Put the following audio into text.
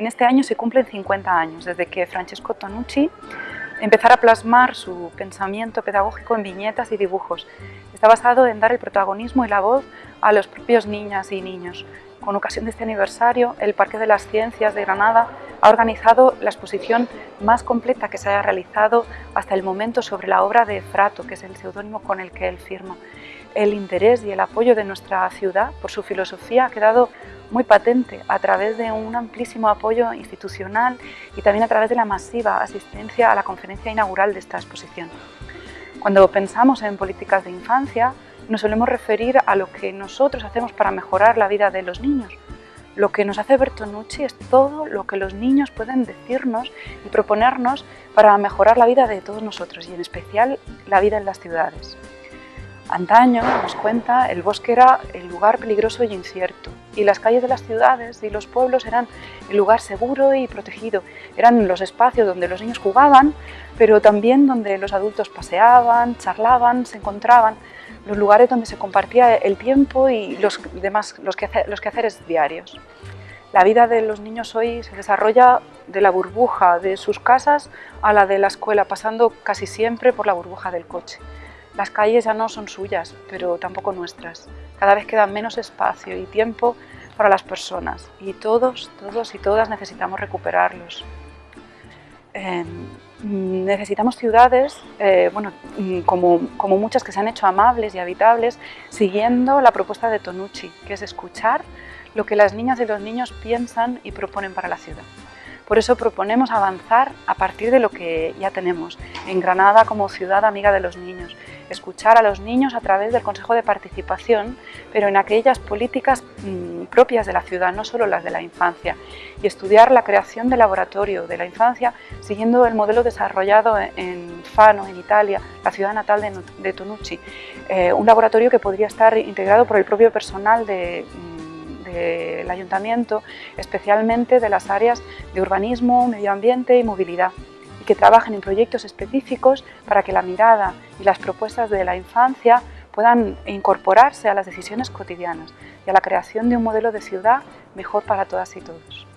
En este año se cumplen 50 años desde que Francesco Tonucci empezara a plasmar su pensamiento pedagógico en viñetas y dibujos. Está basado en dar el protagonismo y la voz a los propios niñas y niños. Con ocasión de este aniversario, el Parque de las Ciencias de Granada ha organizado la exposición más completa que se haya realizado hasta el momento sobre la obra de Frato, que es el seudónimo con el que él firma. El interés y el apoyo de nuestra ciudad por su filosofía ha quedado muy patente a través de un amplísimo apoyo institucional y también a través de la masiva asistencia a la conferencia inaugural de esta exposición. Cuando pensamos en políticas de infancia, nos solemos referir a lo que nosotros hacemos para mejorar la vida de los niños. Lo que nos hace Bertonucci es todo lo que los niños pueden decirnos y proponernos para mejorar la vida de todos nosotros y en especial la vida en las ciudades. Antaño, nos cuenta, el bosque era el lugar peligroso y incierto y las calles de las ciudades y los pueblos eran el lugar seguro y protegido. Eran los espacios donde los niños jugaban, pero también donde los adultos paseaban, charlaban, se encontraban, los lugares donde se compartía el tiempo y los demás los, los quehaceres diarios. La vida de los niños hoy se desarrolla de la burbuja de sus casas a la de la escuela, pasando casi siempre por la burbuja del coche. Las calles ya no son suyas, pero tampoco nuestras. Cada vez queda menos espacio y tiempo para las personas y todos, todos y todas necesitamos recuperarlos. Em, necesitamos ciudades, eh, bueno, mm, como, como muchas que se han hecho amables y habitables, siguiendo la propuesta de Tonucci, que es escuchar lo que las niñas y los niños piensan y proponen para la ciudad. Por eso proponemos avanzar a partir de lo que ya tenemos, en Granada como ciudad amiga de los niños, escuchar a los niños a través del Consejo de Participación, pero en aquellas políticas mm, propias de la ciudad, no solo las de la infancia, y estudiar la creación del laboratorio de la infancia siguiendo el modelo desarrollado en Fano, en Italia, la ciudad natal de, Tonucci, eh, un laboratorio que podría estar integrado por el propio personal de mm, del ayuntamiento, especialmente de las áreas de urbanismo, medio ambiente y movilidad, que trabajen en proyectos específicos para que la mirada y las propuestas de la infancia puedan incorporarse a las decisiones cotidianas y a la creación de un modelo de ciudad mejor para todas y todos.